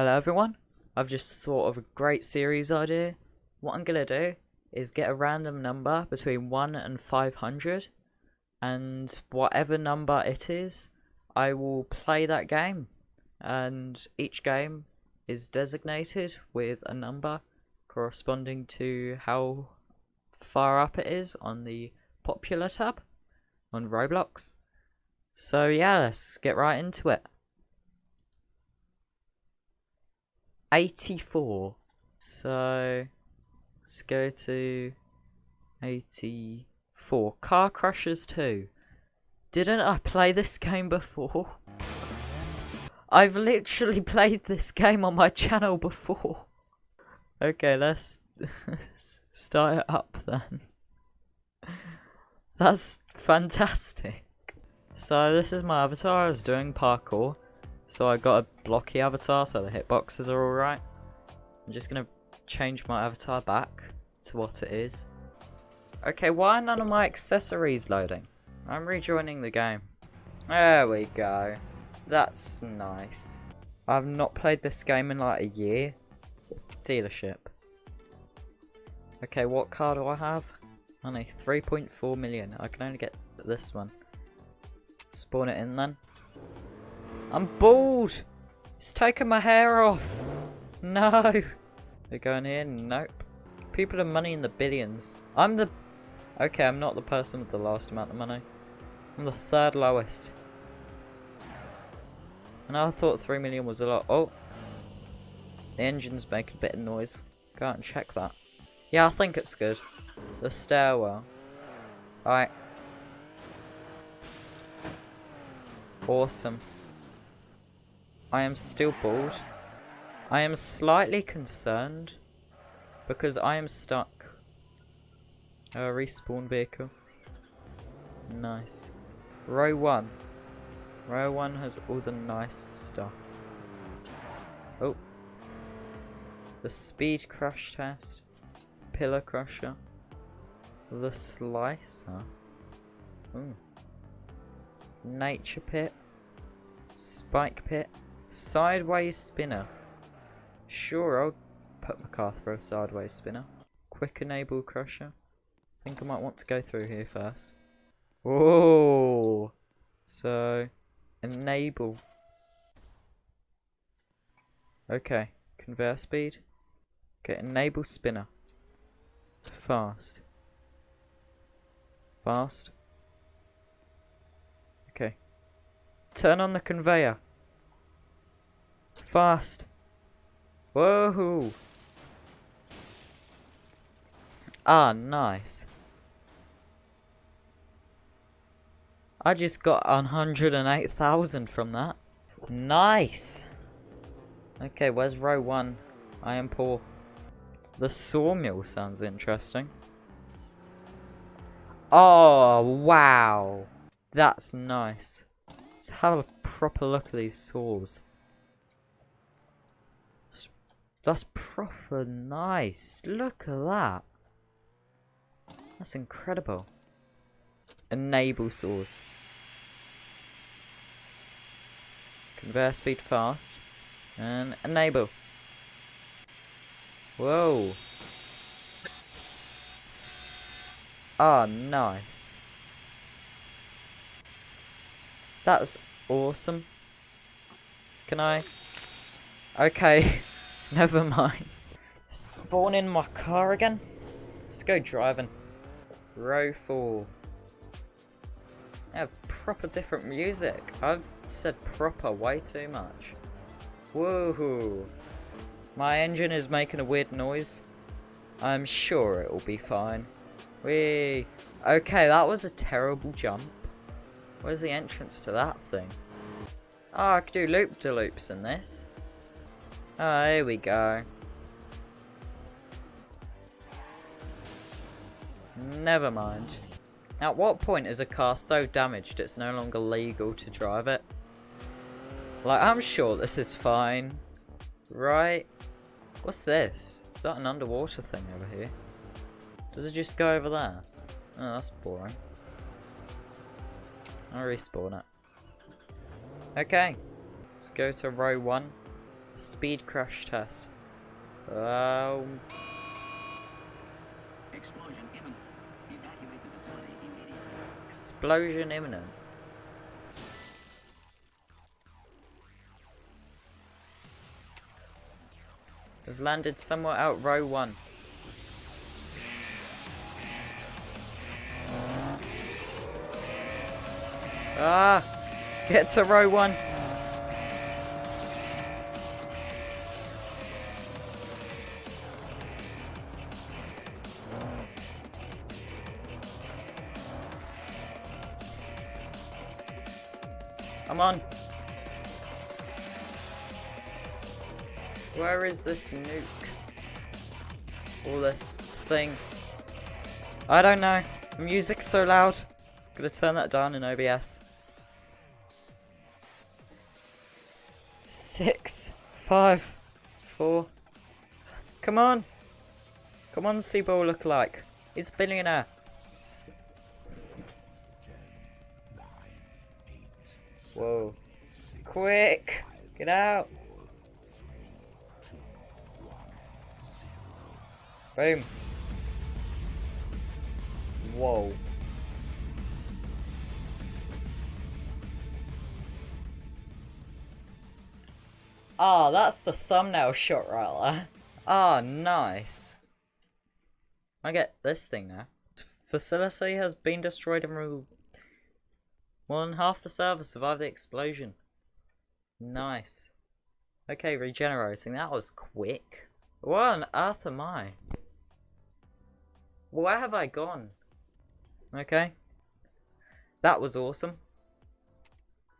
Hello everyone, I've just thought of a great series idea. What I'm gonna do is get a random number between 1 and 500 and whatever number it is, I will play that game and each game is designated with a number corresponding to how far up it is on the popular tab on Roblox. So yeah, let's get right into it. 84. So let's go to 84. Car Crushers 2. Didn't I play this game before? I've literally played this game on my channel before. Okay, let's start it up then. That's fantastic. So this is my avatar, I was doing parkour. So I got a blocky avatar, so the hitboxes are alright. I'm just gonna change my avatar back to what it is. Okay, why are none of my accessories loading? I'm rejoining the game. There we go. That's nice. I've not played this game in like a year. Dealership. Okay, what car do I have? Only 3.4 million. I can only get this one. Spawn it in then. I'm bald! It's taking my hair off! No! They're going in? Nope. People have money in the billions. I'm the... Okay, I'm not the person with the last amount of money. I'm the third lowest. And I thought 3 million was a lot. Oh! The engine's making a bit of noise. Go out and check that. Yeah, I think it's good. The stairwell. Alright. Awesome. I am still bald. I am slightly concerned because I am stuck. A respawn vehicle. Nice. Row 1. Row 1 has all the nice stuff. Oh. The speed crush test. Pillar crusher. The slicer. Ooh. Nature pit. Spike pit. Sideways spinner. Sure, I'll put my car through a sideways spinner. Quick enable crusher. I think I might want to go through here first. Whoa! So, enable. Okay, conveyor speed. Okay, enable spinner. Fast. Fast. Okay. Turn on the conveyor. Fast. Whoa. Ah, nice. I just got 108,000 from that. Nice. Okay, where's row one? I am poor. The sawmill sounds interesting. Oh, wow. That's nice. Let's have a proper look at these saws. That's proper nice. Look at that. That's incredible. Enable source. Conveyor speed fast. And enable. Whoa. Ah, oh, nice. That was awesome. Can I? Okay. Never mind. Spawn in my car again. Let's go driving. Row 4. I have proper different music. I've said proper way too much. Woohoo. My engine is making a weird noise. I'm sure it will be fine. Wee. Okay, that was a terrible jump. Where's the entrance to that thing? Oh, I could do loop-de-loops in this. Oh, here we go. Never mind. At what point is a car so damaged it's no longer legal to drive it? Like, I'm sure this is fine. Right? What's this? Is that an underwater thing over here? Does it just go over there? Oh, that's boring. I'll respawn it. Okay. Let's go to row one. Speed crash test. Um, Explosion imminent. Evacuate the facility immediately. explosion imminent. Has landed somewhere out row one. Ah! Get to row one. Come on. Where is this nuke? All this thing. I don't know. The music's so loud. Gonna turn that down in OBS. Six, five, four. Come on. Come on, see what we look like. He's a billionaire. Whoa. Quick! Get out! Boom. Whoa. Ah, that's the thumbnail shot right. Ah, nice. I get this thing now. Facility has been destroyed and removed. More than half the servers survived the explosion. Nice. Okay, regenerating. That was quick. What on earth am I? Where have I gone? Okay. That was awesome.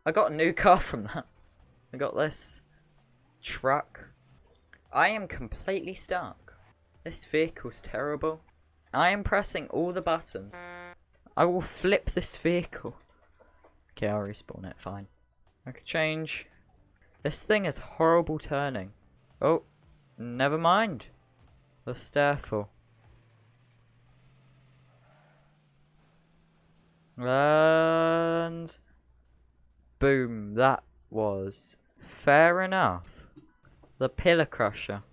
I got a new car from that. I got this truck. I am completely stuck. This vehicle's terrible. I am pressing all the buttons. I will flip this vehicle. Okay, I'll respawn it, fine. I can change. This thing is horrible turning. Oh, never mind. The stairfall. And boom, that was fair enough. The pillar crusher.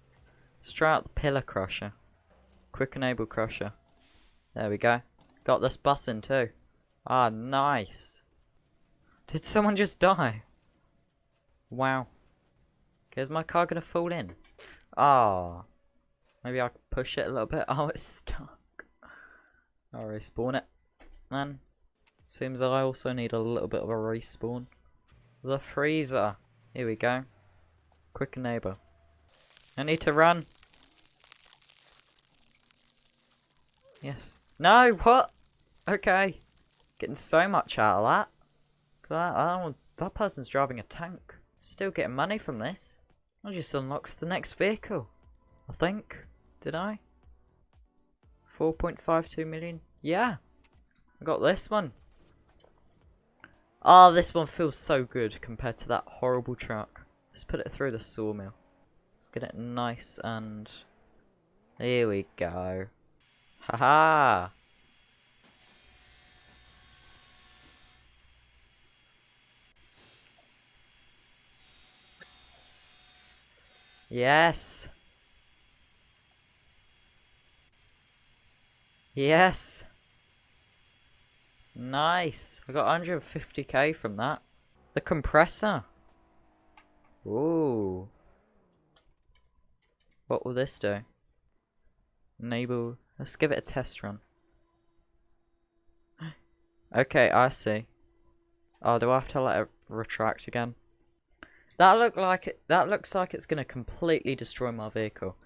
Straight out the pillar crusher. Quick enable crusher. There we go. Got this button too. Ah, nice. Did someone just die? Wow. Okay, is my car gonna fall in? Ah. Maybe I can push it a little bit. Oh, it's stuck. I'll respawn it. Man. Seems that I also need a little bit of a respawn. The freezer. Here we go. Quick neighbor. I need to run. Yes. No, what? Okay. Getting so much out of that. That, oh, that person's driving a tank. Still getting money from this. I just unlocked the next vehicle. I think. Did I? 4.52 million? Yeah. I got this one. Oh, this one feels so good compared to that horrible truck. Let's put it through the sawmill. Let's get it nice and... Here we go. Haha! -ha. Yes! Yes! Nice! I got 150k from that. The compressor! Ooh. What will this do? Enable. Let's give it a test run. okay, I see. Oh, do I have to let it retract again? That look like it. That looks like it's gonna completely destroy my vehicle.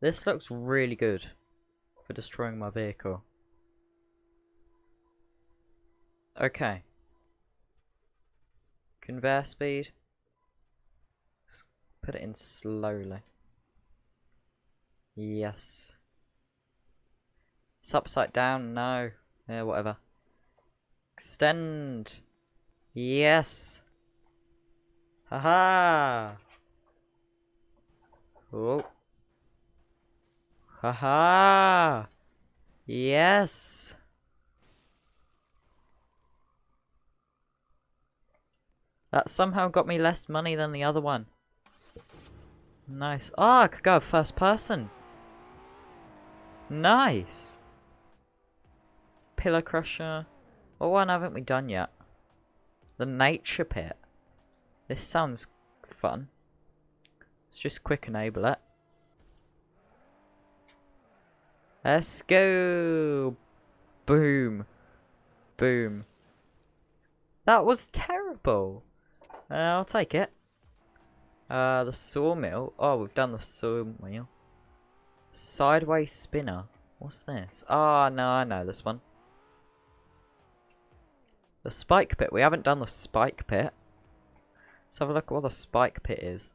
This looks really good for destroying my vehicle. Okay. Conveyor speed. Just put it in slowly. Yes. It's upside down. No. Yeah, whatever. Extend. Yes. Haha. Oh. Haha. Yes. That somehow got me less money than the other one. Nice. Oh, I could go first person. Nice. Pillar Crusher. What one haven't we done yet? The Nature Pit. This sounds fun. Let's just quick enable it. Let's go! Boom. Boom. That was terrible. Uh, I'll take it. Uh, the sawmill. Oh, we've done the sawmill. Sideways spinner. What's this? Ah, oh, no, I know this one. The spike pit. We haven't done the spike pit. Let's have a look at what the spike pit is.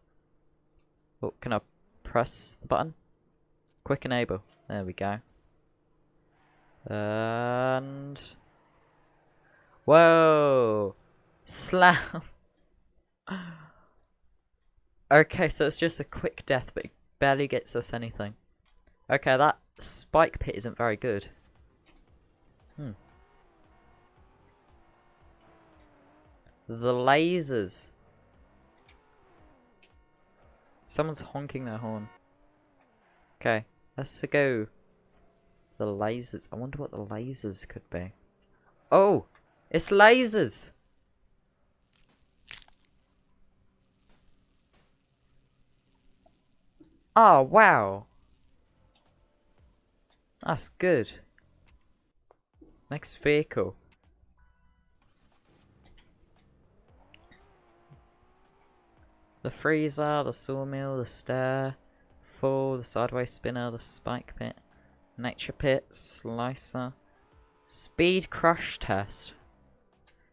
Oh, can I press the button? Quick enable. There we go. And... Whoa! Slam! okay, so it's just a quick death, but it barely gets us anything. Okay, that spike pit isn't very good. Hmm. The lasers. Someone's honking their horn. Okay, let's go. The lasers. I wonder what the lasers could be. Oh! It's lasers! Oh, wow. That's good. Next vehicle. The freezer, the sawmill, the stair, fall, the sideways spinner, the spike pit, nature pit, slicer, speed crush test.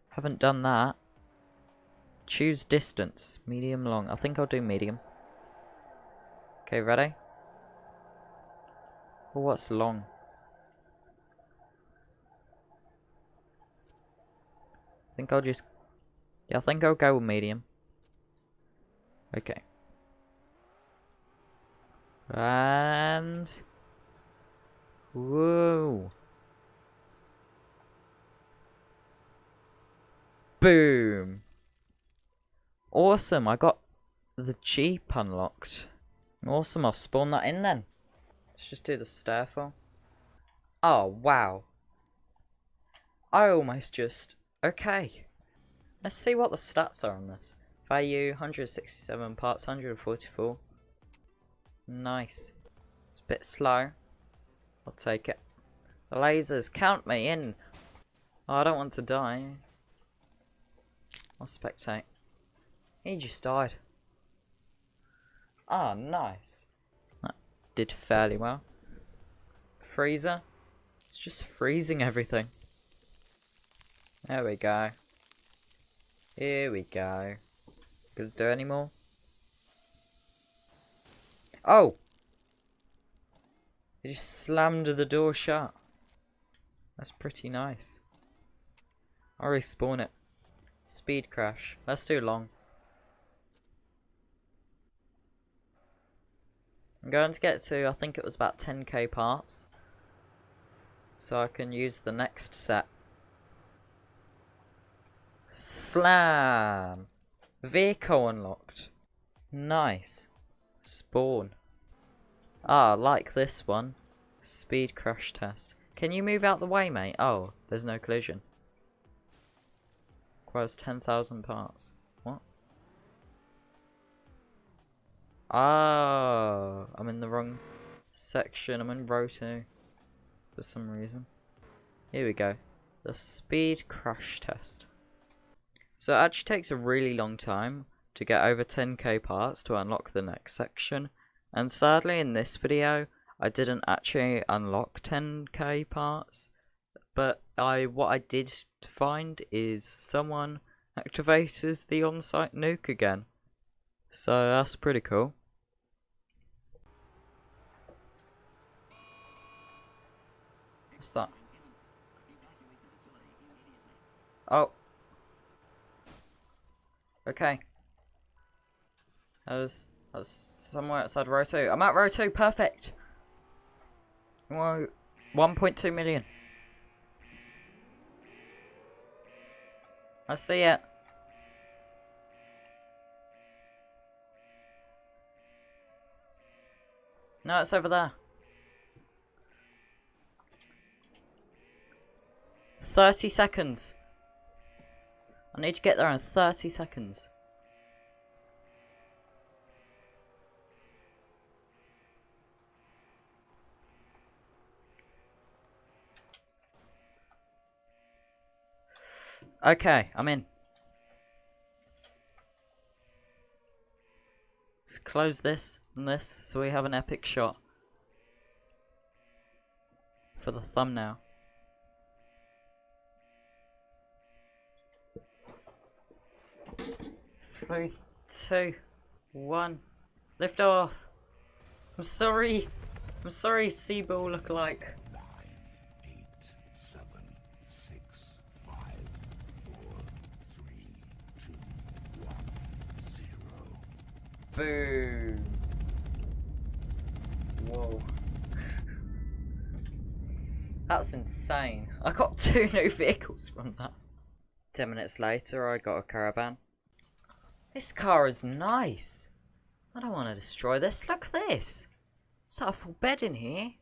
Haven't done that. Choose distance, medium, long. I think I'll do medium. Okay, ready? Oh, what's long? I think I'll just... Yeah, I think I'll go with medium. Okay. And... Whoa. Boom. Awesome, I got the Jeep unlocked. Awesome, I'll spawn that in then. Let's just do the stairfall. Oh, wow. I almost just... Okay. Let's see what the stats are on this. Value 167 parts 144. Nice. It's a bit slow. I'll take it. The lasers, count me in. Oh, I don't want to die. I'll spectate. He just died. Ah, oh, nice. That did fairly well. Freezer. It's just freezing everything. There we go. Here we go. Gonna do any more? Oh! He just slammed the door shut. That's pretty nice. I'll respawn it. Speed crash. That's too long. I'm going to get to, I think it was about 10k parts. So I can use the next set. Slam! Vehicle unlocked. Nice. Spawn. Ah, like this one. Speed crash test. Can you move out the way, mate? Oh, there's no collision. Requires 10,000 parts. What? Ah, I'm in the wrong section. I'm in row 2. For some reason. Here we go. The speed crash test. So it actually takes a really long time to get over 10k parts to unlock the next section. And sadly in this video, I didn't actually unlock 10k parts. But I what I did find is someone activated the on-site nuke again. So that's pretty cool. What's that? Oh. Okay. That was, that was somewhere outside row 2. I'm at row 2, perfect! Whoa, 1.2 million. I see it. No, it's over there. 30 seconds. I need to get there in 30 seconds. Okay, I'm in. Let's close this and this so we have an epic shot for the thumbnail. Three, two, one, lift off. I'm sorry. I'm sorry, Seaball look like. eight, seven, six, five, four, three, two, one, zero. Boom. Whoa. That's insane. I got two new vehicles from that. Ten minutes later, I got a caravan. This car is nice. I don't want to destroy this. Look at this. It's got a full bed in here.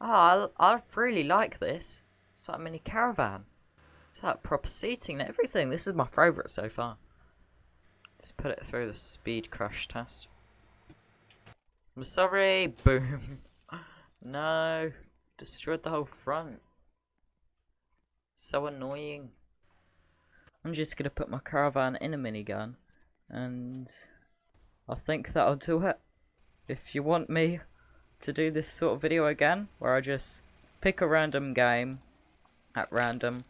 Oh, I, I really like this. It's like a mini caravan. It's like proper seating and everything. This is my favourite so far. Let's put it through the speed crash test. I'm sorry. Boom. no. Destroyed the whole front. So annoying. I'm just gonna put my caravan in a minigun. And I think that'll do it. If you want me to do this sort of video again, where I just pick a random game at random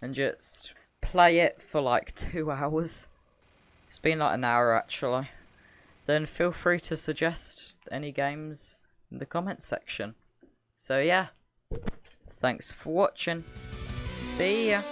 and just play it for like two hours. It's been like an hour actually. Then feel free to suggest any games in the comments section. So yeah, thanks for watching. See ya.